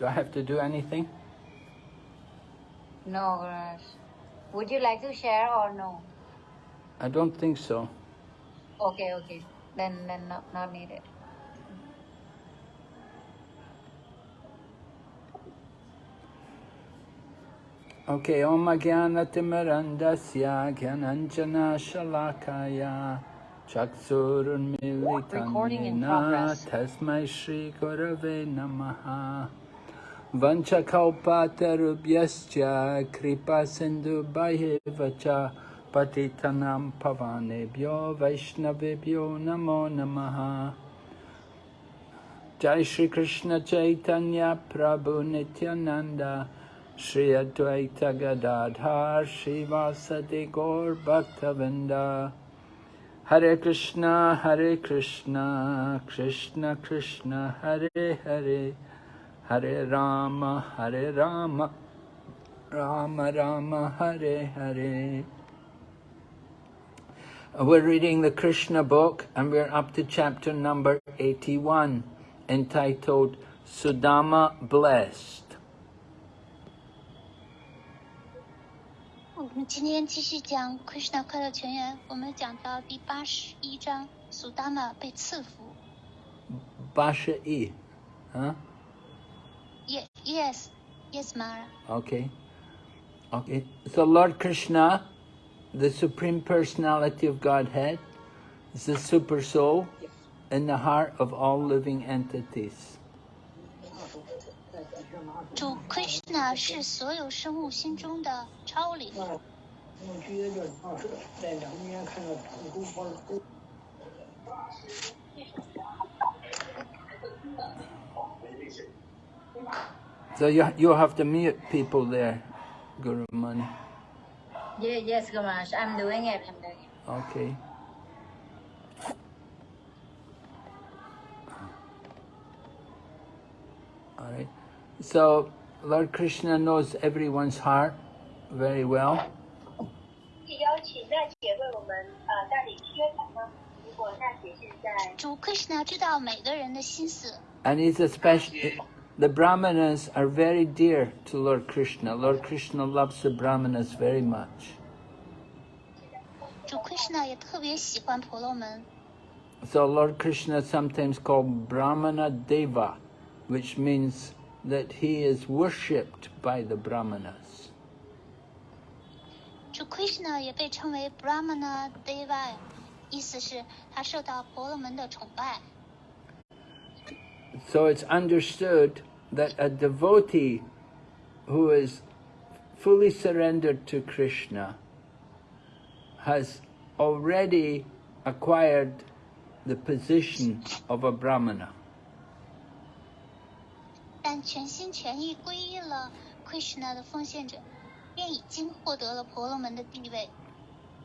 Do I have to do anything? No, Gurus. Would you like to share or no? I don't think so. Okay, okay. Then, then not, not needed. Okay, Om Jnanatimirandasya Jnananjana Shalakaya Recording in Chaksurunmilitanina progress. Tasmai Shri Gurave Namaha Vanchakalpatarubhyascha Kripa Sindhu Bhaivacha Patitanam Pavanebhyo Vaishnavebhyo Namo Namaha. Jai Shri Krishna Chaitanya Prabhu Nityananda Shri Advaita Gadadhar Shri Vasadi Gaur Bhaktavrinda Hare Krishna Hare Krishna Krishna Krishna Hare Hare Hare Rama Hare Rama Rama Rama Hare Hare Uh, We're reading the Krishna book and we're up to chapter number 81 entitled Sudama Blessed. 我们今天继续讲 Krishna 快乐全员，我们讲到第八十一章，苏达玛被赐福。 Basha E. Huh? Ye yes, yes, Mara. Okay. Okay. So Lord Krishna, the Supreme Personality of Godhead, is the super soul in the heart of all living entities. 主 Krishna 是所有生物心中的超灵， So you, you have to meet people there, Guru Mani. Yeah, yes, Guru Maharaj. I'm doing it. I'm doing it. Okay. All right. So Lord Krishna knows everyone's heart very well. And he's a special the Brahmanas are very dear to Lord Krishna. Lord Krishna loves the Brahmanas very much. 主 Krishna 也特别喜欢婆罗门， So Lord Krishna is sometimes called Brahmana Deva, which means that he is worshipped by the Brahmanas. 主 Krishna 也被称为 Brahmana Deva，意思是他受到婆罗门的崇拜。 So it's understood that a devotee who is fully surrendered to Krishna has already acquired the position of a brahmana.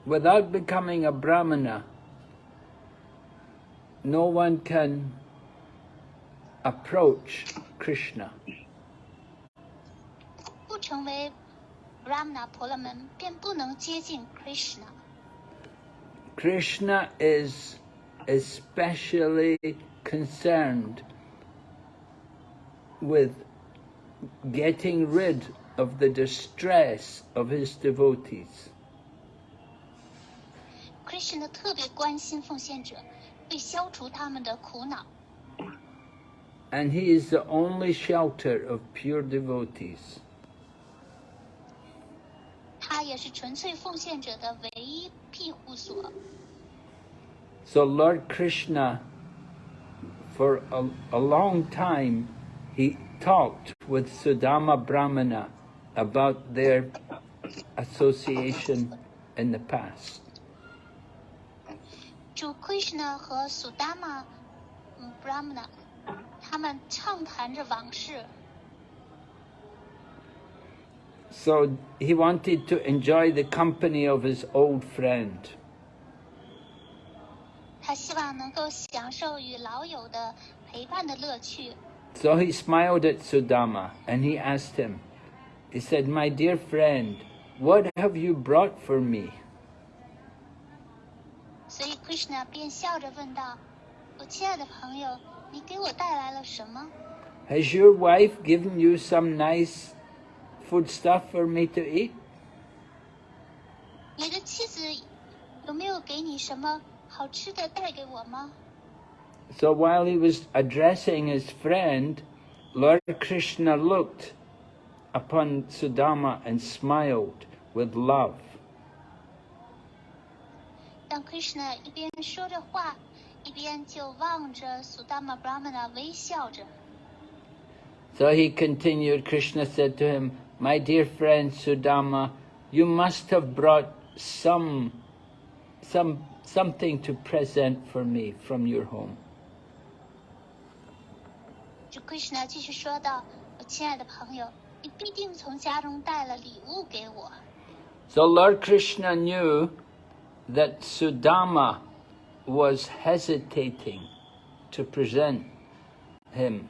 Without becoming a brahmana, no one can approach Krishna. 不成为 Brahmana 婆罗门，便不能接近 Krishna。 Krishna is especially concerned with getting rid of the distress of his devotees. Krishna 特别关心奉献者，为消除他们的苦恼。 and he is the only shelter of pure devotees. So Lord Krishna, for a, a long time, he talked with Sudama Brahmana about their association in the past. Krishna 他们畅谈着往事。 So he wanted to enjoy the company of his old friend. 他希望能够享受与老友的陪伴的乐趣。 So he smiled at Sudama and he asked him, he said, My dear friend, what have you brought for me? 所以 Krishna 便笑着问道：“我亲爱的朋友， 你给我带来了什么 Has your wife given you some nice food stuff for me to eat? 你的妻子有没有给你什么好吃的带给我吗？ So while he was addressing his friend, Lord Krishna looked upon Sudama and smiled with love. 当 Krishna 一边说着话， 一边就望着 Sudama Brahmana 微笑着。 So he continued, Krishna said to him, My dear friend Sudama, you must have brought some, some, something to present for me from your home. 就 Krishna 继续说道：“我亲爱的朋友，你必定从家中带了礼物给我。 So Lord Krishna knew that Sudama was hesitating to present him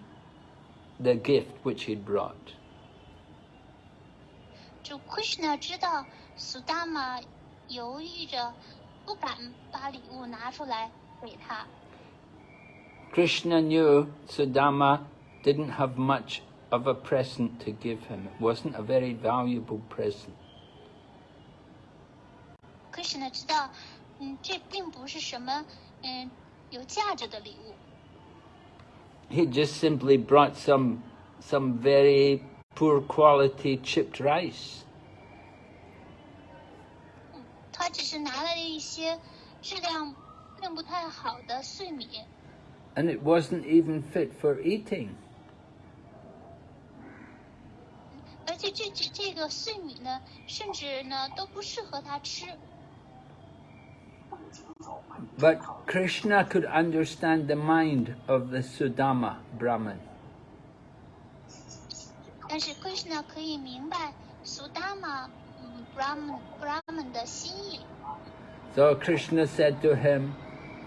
the gift which he'd brought. ”就 Krishna 知道 Sudama 犹豫着，不敢把礼物拿出来给他。 Krishna knew Sudama didn't have much of a present to give him. It wasn't a very valuable present. Krishna 知道， 嗯，这并不是什么嗯有价值的礼物。 He just simply brought some some very poor quality chipped rice. 他只是拿了一些质量并不太好的碎米， And it wasn't even fit for eating. 而且这这这个碎米呢，甚至呢都不适合他吃。 But Krishna could understand the mind of the Sudama Brahman. 但是 Krishna 可以明白 Sudama 嗯 Brahman Brahman 的心意， So Krishna said to him,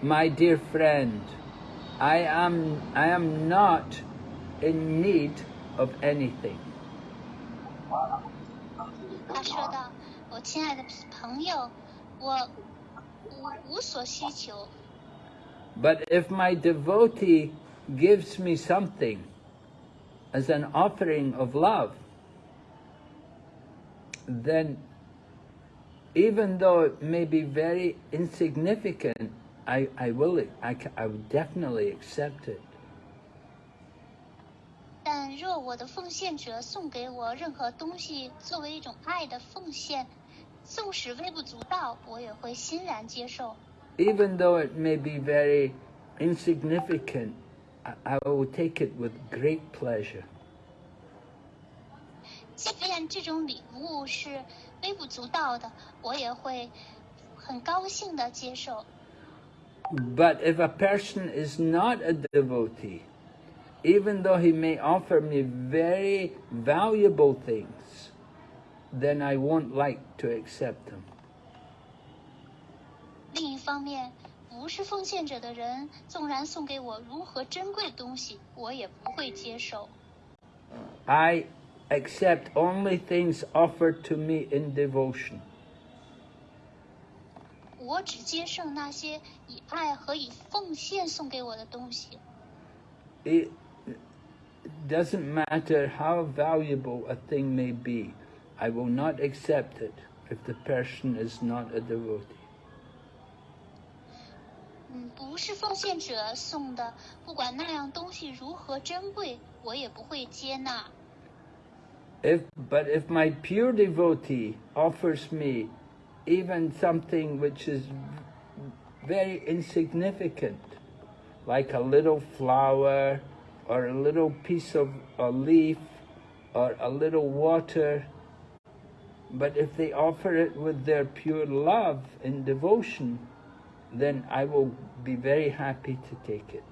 My dear friend, I am I am not in need of anything. 他说道：“我亲爱的朋友，我无无所需求， But if my devotee gives me something as an offering of love, then even though it may be very insignificant, I, I will I, ca- I would definitely accept it. 但若我的奉献者送给我任何东西作为一种爱的奉献， 纵使微不足道，我也会欣然接受。 Even though it may be very insignificant, I, I will take it with great pleasure. 即便这种礼物是微不足道的，我也会很高兴的接受。 But if a person is not a devotee, even though he may offer me very valuable things, then I won't like to accept them. 另一方面，不是奉献者的人，纵然送给我如何珍贵的东西，我也不会接受。 I accept only things offered to me in devotion. 我只接受那些以爱和以奉献送给我的东西。 It doesn't matter how valuable a thing may be, I will not accept it if the person is not a devotee. 嗯，不是奉献者送的，不管那样东西如何珍贵，我也不会接纳。 If, but if my pure devotee offers me even something which is very insignificant, like a little flower or a little piece of a leaf or a little water, but if they offer it with their pure love and devotion, then I will be very happy to take it.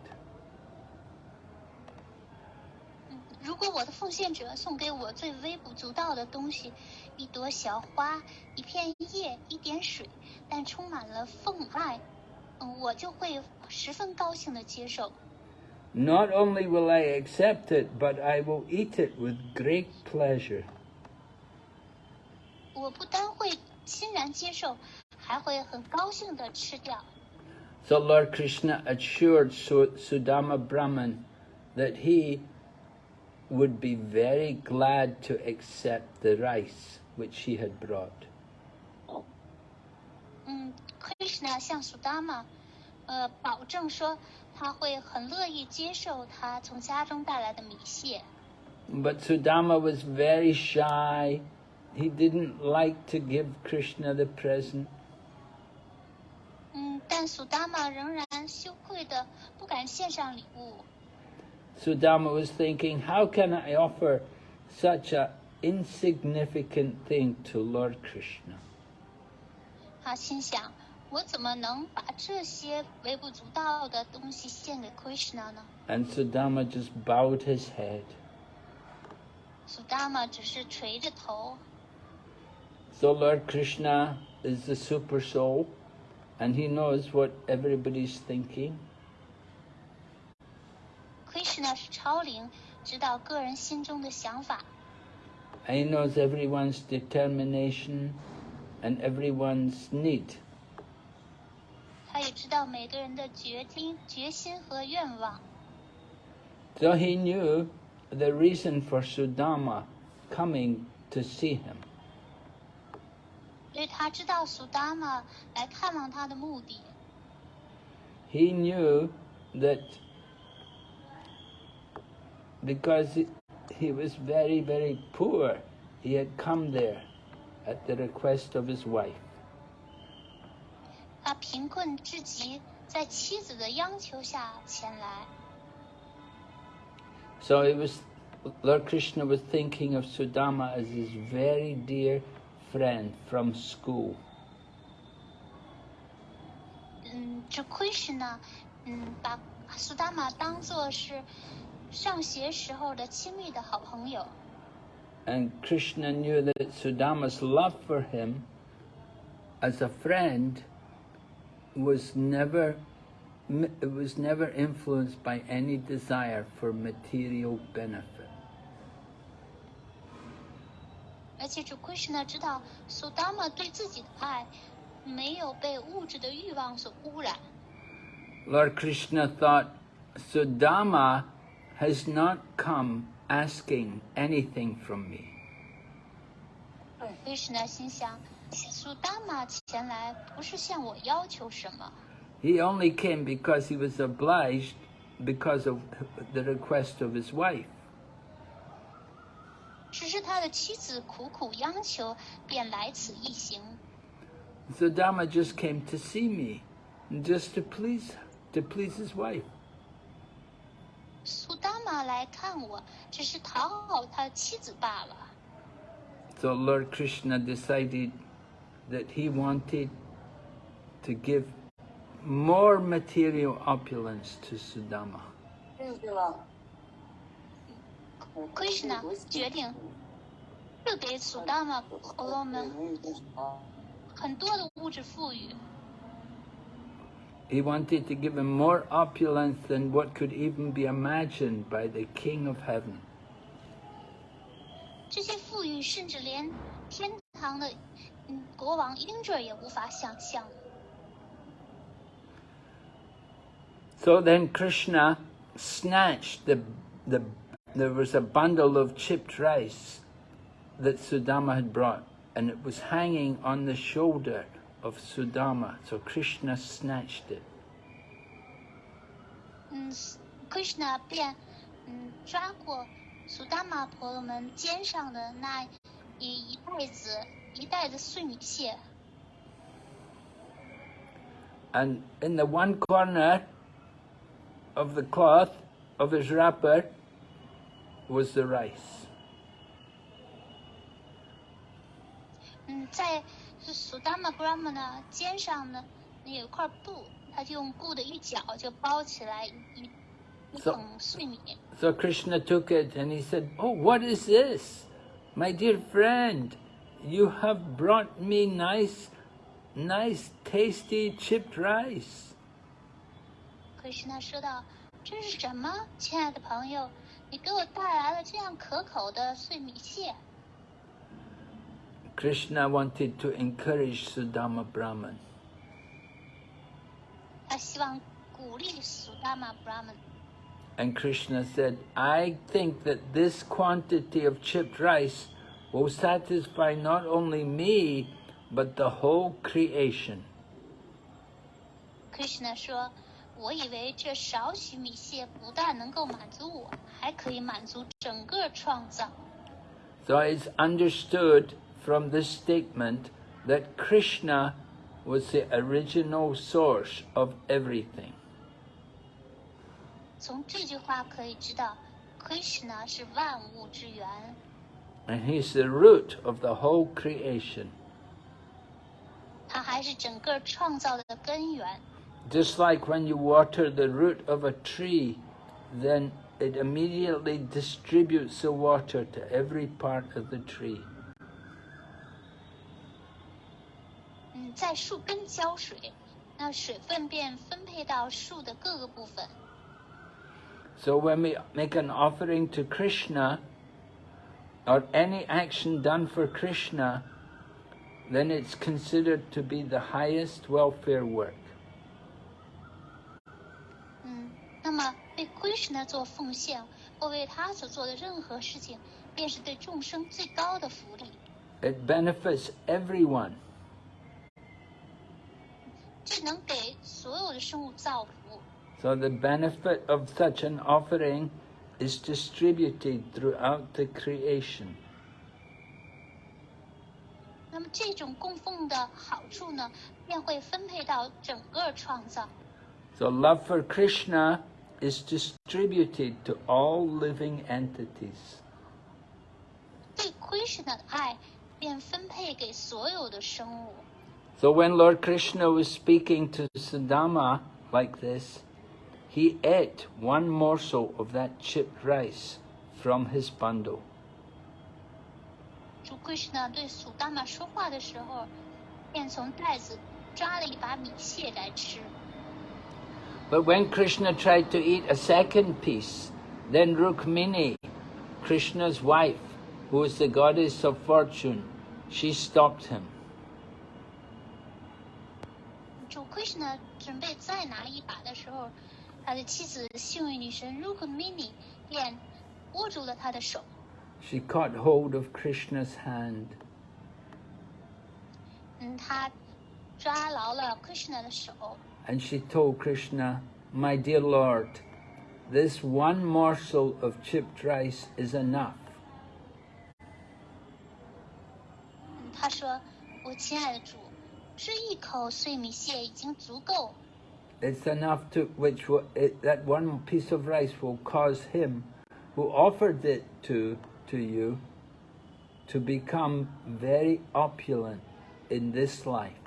嗯，如果我的奉献者送给我最微不足道的东西，一朵小花、一片叶、一点水，但充满了奉爱，嗯，我就会十分高兴的接受。 Not only will I accept it, but I will eat it with great pleasure. 我不单会欣然接受，还会很高兴的吃掉。 So Lord Krishna assured Su- Sudama Brahman that he would be very glad to accept the rice which she had brought. 嗯，Krishna 向苏达玛，呃，保证说他会很乐意接受他从家中带来的米线。 But Sudama was very shy. He didn't like to give Krishna the present. 嗯，但苏达玛仍然羞愧的不敢献上礼物。 Sudama was thinking, how can I offer such a insignificant thing to Lord Krishna? 他心想，我怎么能把这些微不足道的东西献给 Krishna 呢？ And Sudama just bowed his head. 苏达玛只是垂着头。 So Lord Krishna is the super soul and he knows what everybody's thinking. Krishna 是超灵，知道个人心中的想法， And he knows everyone's determination and everyone's need. 他也知道每个人的决定、决心和愿望。 So he knew the reason for Sudama coming to see him. 所以他知道苏达玛来看望他的目的。 He knew that because he- he was very, very poor, he had come there at the request of his wife. 他贫困至极，在妻子的央求下前来。 So it was Lord Krishna was thinking of Sudama as his very dear friend from school. 嗯，这 Krishna，嗯，把苏达玛当做是上学时候的亲密的好朋友。 And Krishna knew that Sudama's love for him as a friend was never it was never influenced by any desire for material benefit. 而且主 Krishna 知道苏达玛对自己的爱没有被物质的欲望所污染。 Lord Krishna thought Sudama has not come asking anything from me. Krishna 心想，苏达玛前来不是向我要求什么， He only came because he was obliged because of the request of his wife. 只是他的妻子苦苦央求，便来此一行。 Sudama just came to see me, just to please to please his wife. 苏达玛来看我，只是讨好他妻子罢了。 So Lord Krishna decided that he wanted to give more material opulence to Sudama. Krishna 决定赐给苏达玛婆罗门很多的物质富裕， He wanted to give him more opulence than what could even be imagined by the King of Heaven. 这些富裕甚至连天堂的嗯国王 Indra 也无法想象。 So then Krishna snatched the, the, there was a bundle of chipped rice that Sudama had brought, and it was hanging on the shoulder of Sudama. So Krishna snatched it. 嗯，Krishna 便嗯抓过苏达玛婆罗门肩上的那一一袋子一袋子碎米屑， And in the one corner of the cloth of his wrapper was the rice. 嗯，在苏达玛 Brahma 呢肩上呢，那有一块布，他就用布的一角就包起来一一一 So- 桶碎米。 So Krishna took it and he said, Oh, what is this? My dear friend, you have brought me nice, nice, tasty chipped rice. Krishna 说道：“这是什么，亲爱的朋友？ 你给我带来了这样可口的碎米屑。 Krishna wanted to encourage Sudama Brahman. 他希望鼓励苏达玛 Brahman。 And Krishna said, I think that this quantity of chipped rice will satisfy not only me, but the whole creation. Krishna 说：“ 我以为这少许米线不但能够满足我，还可以满足整个创造。 So it's understood from this statement that Krishna was the original source of everything. 从这句话可以知道，Krishna 是万物之源， And he's the root of the whole creation. 他还是整个创造的根源。 Just like when you water the root of a tree, then it immediately distributes the water to every part of the tree. 嗯，在树根浇水，那水分便分配到树的各个部分。 So when we make an offering to Krishna, or any action done for Krishna, then it's considered to be the highest welfare work. 么为 Krishna 做奉献，或为他所做的任何事情，便是对众生最高的福利。 It benefits everyone. 这能给所有的生物造福。 So the benefit of such an offering is distributed throughout the creation. 那么这种供奉的好处呢，便会分配到整个创造。 So love for Krishna is distributed to all living entities. 对 Krishna 的爱便分配给所有的生物。 So when Lord Krishna was speaking to Sudama like this, he ate one morsel of that chipped rice from his bundle. 主 Krishna 对苏达玛说话的时候，便从袋子抓了一把米屑来吃。 But when Krishna tried to eat a second piece, then Rukmini, Krishna's wife, who is the goddess of fortune, she stopped him. 主 Krishna 准备再拿一把的时候，他的妻子幸运女神 Rukmini 便握住了他的手， She caught hold of Krishna's hand. 嗯，他抓牢了 Krishna 的手， And she told Krishna, My dear Lord, this one morsel of chipped rice is enough. 嗯他说：“我亲爱的主，这一口碎米屑已经足够， It's enough to which will, it, that one piece of rice will cause him who offered it to to you to become very opulent in this life.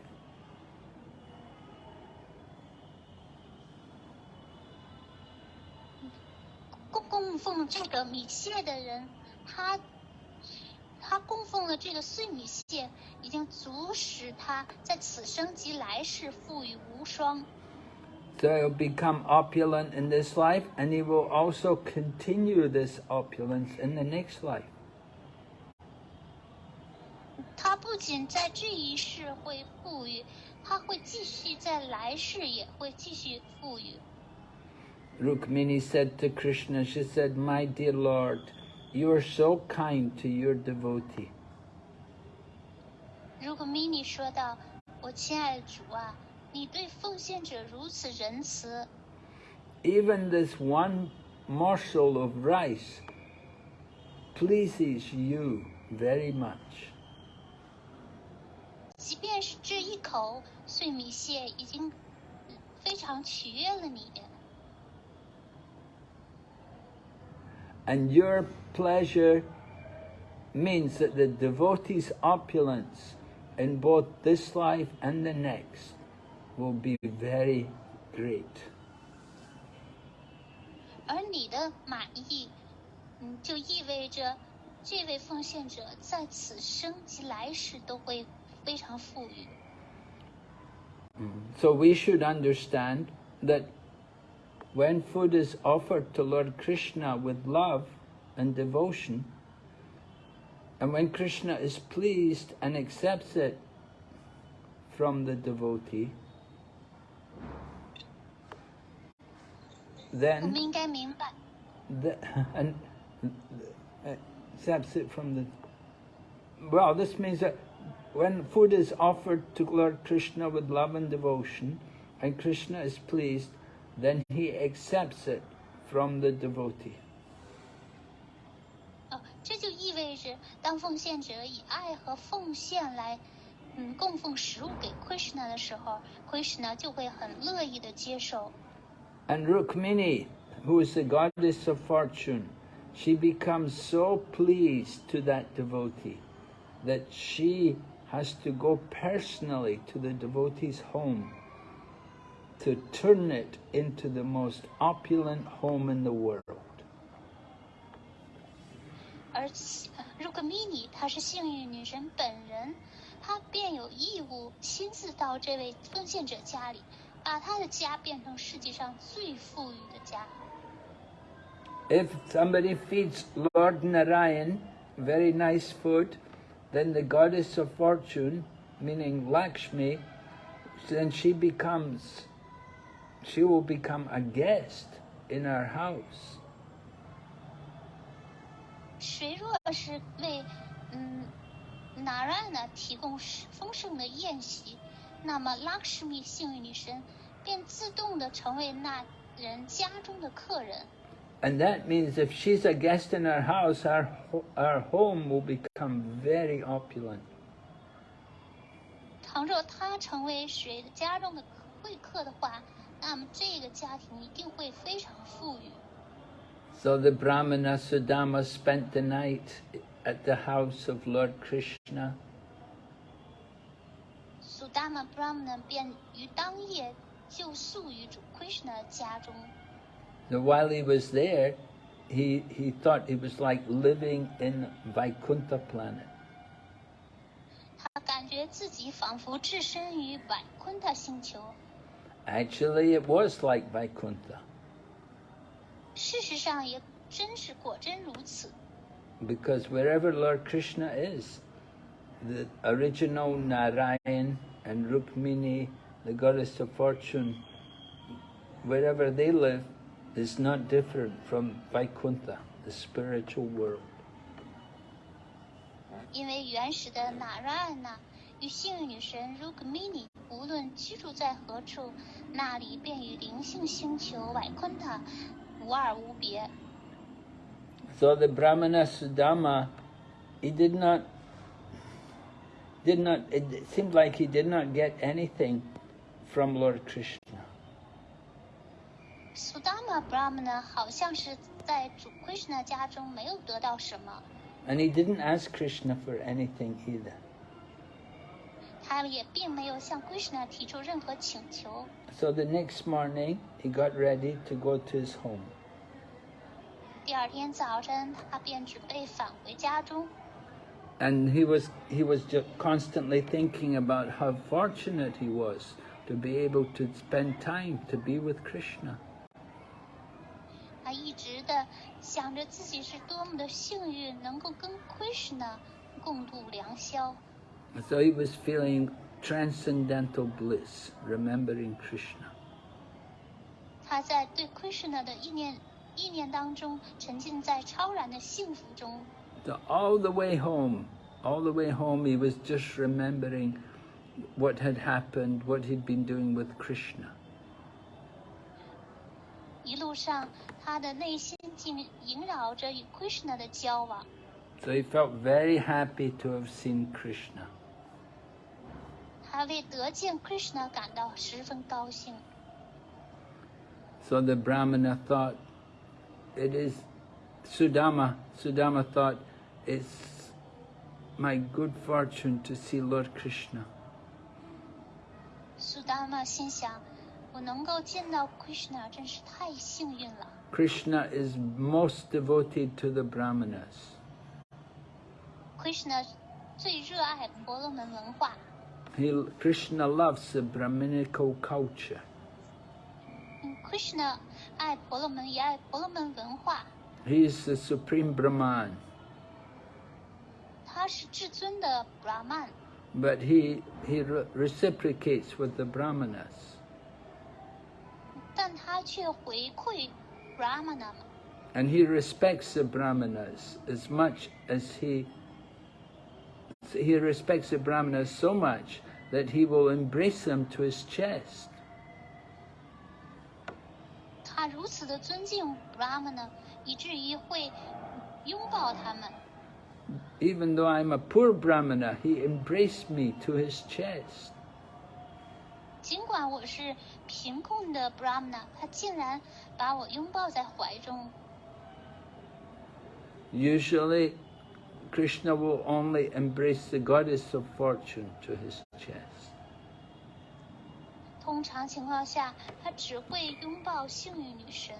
奉这个米谢的人，他他供奉了这个碎米谢，已经足使他在此生及来世富裕无双。So he'll become opulent in this life and he will also continue this opulence in the next life. 他不仅在这一世会富裕，他会继续在来世也会继续富裕。Rukmini said to Krishna, she said, My dear Lord, you are so kind to your devotee. 如果 mini 说道：“我亲爱的主啊，你对奉献者如此仁慈， Even this one morsel of rice pleases you very much. 即便是这一口碎米屑，已经非常取悦了你。 And your pleasure means that the devotee's opulence in both this life and the next will be very great. 而你的满意，嗯，就意味着这位奉献者在此生及来世都会非常富裕。 So we should understand that when food is offered to Lord Krishna with love and devotion, and when Krishna is pleased and accepts it from the devotee, then the, and uh, accepts it from the well this means that when food is offered to Lord Krishna with love and devotion and Krishna is pleased then he accepts it from the devotee. 呃，这就意味着，当奉献者以爱和奉献来，嗯，供奉食物给 Krishna 的时候，Krishna 就会很乐意的接受。 And Rukmini, who is the goddess of fortune, she becomes so pleased to that devotee that she has to go personally to the devotee's home to turn it into the most opulent home in the world. 而如果 mini 她是幸运女神本人，她便有义务亲自到这位奉献者家里，把她的家变成世界上最富裕的家。 If somebody feeds Lord Narayan very nice food, then the goddess of fortune, meaning Lakshmi, then she becomes, she will become a guest in our house. 谁若是为嗯 Narayana 提供丰盛的宴席，那么 Lakshmi 幸运女神便自动的成为那人家中的客人。 And that means if she's a guest in our house, our, ho- our home will become very opulent. 倘若她成为谁的家中的贵客的话， so the Brahmana Sudama spent the night at the house of Lord Krishna. Sudama Brahmana while he was there, he, he thought it was like living in Vaikuntha planet. Actually, it was like Vaikuntha 事实上，也真是果真如此。 because wherever Lord Krishna is, the original Narayan and Rukmini, the goddess of fortune, wherever they live, is not different from Vaikuntha, the spiritual world. 因为原始的纳拉安娜与幸运女神 Rukmini 无论居住在何处，那里便与灵性星球瓦昆塔无二无别。 So the Brahmana Sudama, he did not, did not, it seemed like he did not get anything from Lord Krishna. Sudama Brahmana 好像是在主 Krishna 家中没有得到什么， And he didn't ask Krishna for anything either. 他也并没有向 Krishna 提出任何请求。 So the next morning, he got ready to go to his home. 第二天早晨，他便准备返回家中。 And he was, he was just constantly thinking about how fortunate he was to be able to spend time to be with Krishna. 他一直的想着自己是多么的幸运，能够跟 Krishna 共度良宵。 So he was feeling transcendental bliss, remembering Krishna. 他在对 Krishna 的意念意念当中，沉浸在超然的幸福中。 So all the way home, all the way home, he was just remembering what had happened, what he'd been doing with Krishna. 一路上，他的内心竟萦绕着与 Krishna 的交往。 So he felt very happy to have seen Krishna. 他为得见 Krishna 感到十分高兴。 So the Brahmana thought, it is Sudama. Sudama thought, it's my good fortune to see Lord Krishna. 苏达玛心想：我能够见到 Krishna 真是太幸运了。 Krishna is most devoted to the Brahmanas. Krishna 最热爱婆罗门文化， He, Krishna loves the Brahminical culture. 嗯，Krishna 爱婆罗门，也爱婆罗门文化。 He is the supreme Brahman. 他是至尊的 Brahman， But he, he re- reciprocates with the Brahmanas. 但他却回馈 Brahmana 嘛， And he respects the brahmanas as much as he he respects the brahmanas so much that he will embrace them to his chest. 他如此的尊敬 Brahmana，以至于会拥抱他们。 Even though I'm a poor brahmana, he embraced me to his chest. 尽管我是贫困的 Brahmana，他竟然把我拥抱在怀中。 Usually, Krishna will only embrace the goddess of fortune to his chest. 通常情况下，他只会拥抱幸运女神。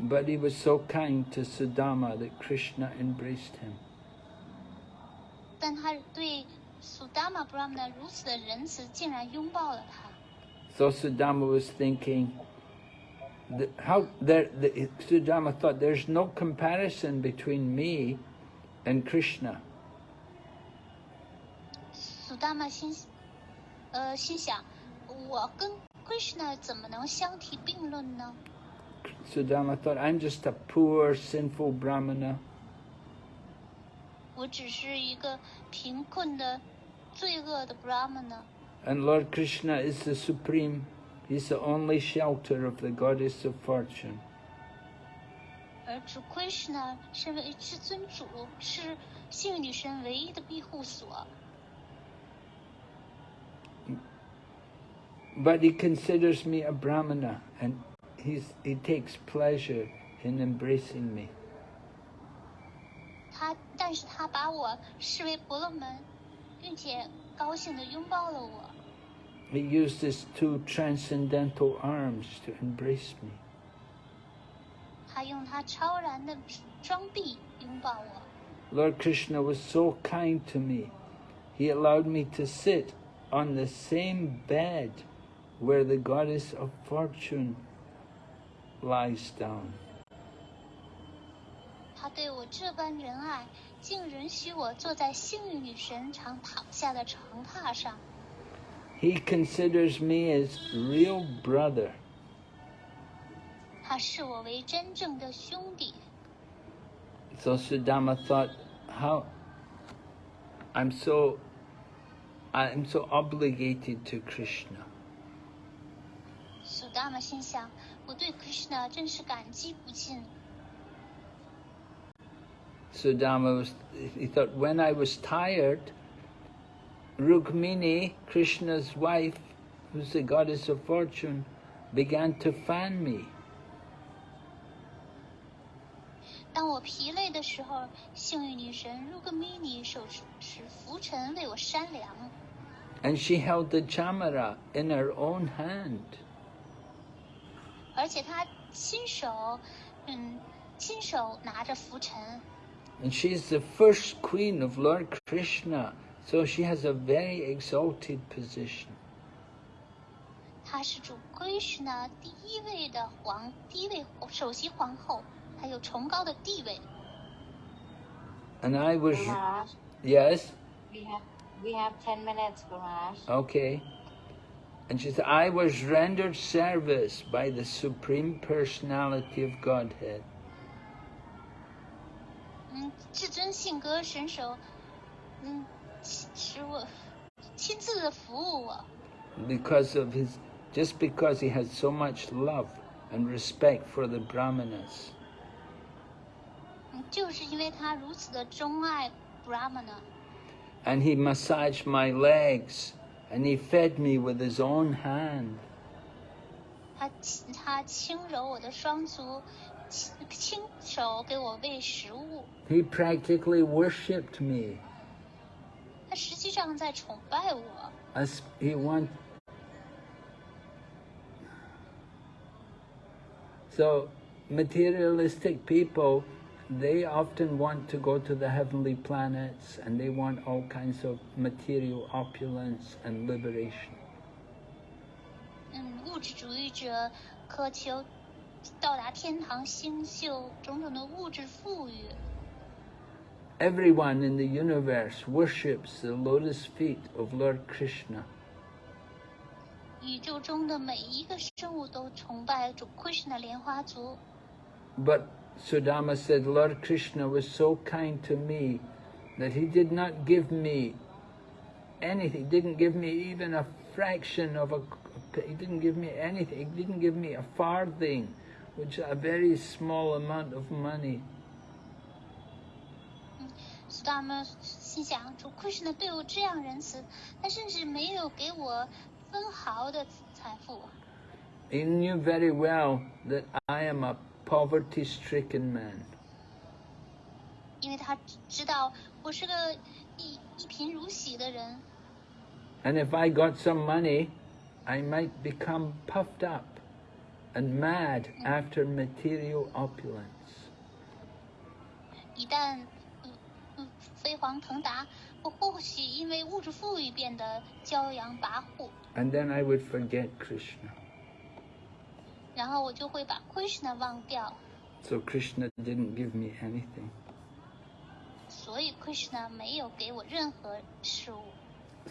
But he was so kind to Sudama that Krishna embraced him. 但他对 Sudama Brahmana 如此的仁慈，竟然拥抱了他。 So Sudama was thinking, that how there, the, Sudama thought there's no comparison between me and Krishna. Sudama 心，呃，心想，我跟 Krishna 怎么能相提并论呢？ Sudama thought, I'm just a poor, sinful brahmana. 我只是一个贫困的、罪恶的 Brahmana， And Lord Krishna is the supreme, he's the only shelter of the goddess of fortune. 而主 Krishna 身为至尊主，是幸运女神唯一的庇护所。 But he considers me a brahmana and he's, he takes pleasure in embracing me. 他，但是他把我视为婆罗门，并且高兴地拥抱了我。 He used his two transcendental arms to embrace me. 他用他超然的双臂拥抱我。 Lord Krishna was so kind to me. He allowed me to sit on the same bed where the goddess of fortune lies down. 他对我这般仁爱，竟允许我坐在幸运女神常躺下的长榻上。 He considers me as real brother. 他视我为真正的兄弟。 So Sudama thought, how I'm so I'm so obligated to Krishna. 苏达玛心想，我对 Krishna 真是感激不尽。 Sudama was he thought when I was tired, Rukmini, Krishna's wife, who's the goddess of fortune, began to fan me. 当我疲累的时候，幸运女神 Rukmini 手持拂尘为我扇凉， And she held the chamara in her own hand. 而且她亲手，嗯，亲手拿着拂尘。 And she's the first queen of Lord Krishna, so she has a very exalted position. 她是主 Krishna 第一位的皇，第一位首席皇后， 她有崇高的地位。 And I was Maharaj, yes, we have we have ten minutes, Maharaj. okay. And she said, I was rendered service by the Supreme Personality of Godhead. 嗯，至尊性格神手，嗯，使使我亲自的服务我， because of his just because he had so much love and respect for the brahmanas 嗯， 就是因为他如此的钟爱 Brahmana， and he massaged my legs and he fed me with his own hand 他亲他轻柔我的双足，亲亲手给我喂食物， he practically worshipped me 他实际上在崇拜我。 as he want so materialistic people they often want to go to the heavenly planets and they want all kinds of material opulence and liberation 嗯，物质主义者渴求到达天堂星宿种种的物质富裕。 Everyone in the universe worships the lotus feet of Lord Krishna. 宇宙中的每一个生物都崇拜主 Krishna 莲花族。 But Sudama said, Lord Krishna was so kind to me that he did not give me anything, didn't give me even a fraction of a, he didn't give me anything, he didn't give me a farthing, which is a very small amount of money. 苏达姆心想，主 Krishna 对我这样仁慈，他甚至没有给我分毫的财富。 He knew very well that I am a poverty-stricken man. 因为他知道我是个一一贫如洗的人， And if I got some money, I might become puffed up and mad after material opulence. 一旦嗯嗯飞黄腾达，我或许因为物质富裕变得骄阳跋扈， And then I would forget Krishna. 然后我就会把 Krishna 忘掉， So Krishna didn't give me anything. 所以 Krishna 没有给我任何事物。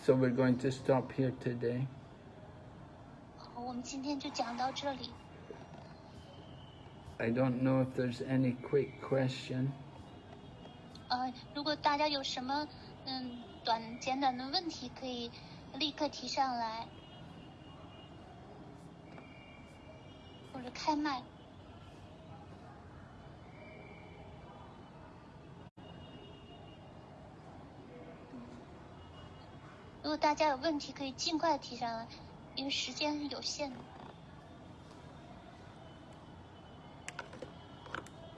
So we're going to stop here today. 好，我们今天就讲到这里。 I don't know if there's any quick question. 呃，如果大家有什么嗯短简短的问题，可以立刻提上来， 或者开麦。如果大家有问题，可以尽快提上来，因为时间是有限的。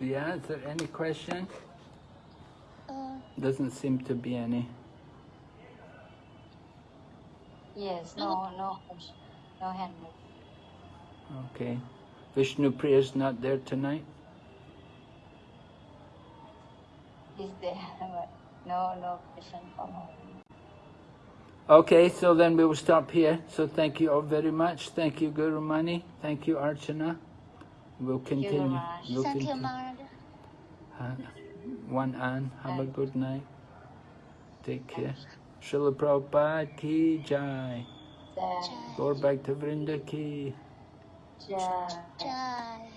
Yeah, is there any question? 嗯、Doesn't seem to be any. Yes, no, no, no hand. Okay. Vishnu is not there tonight? Is there? but No, no question from her. Okay, so then we will stop here. So thank you all very much. Thank you, Guru Mani. Thank you, Archana. We'll continue. Maharaj. We'll continue. Uh, One An, have a good night. Take care. Srila Prabhupada ki jai. Jai, Gaur Bhaktavrinda ki. Jai. Jai.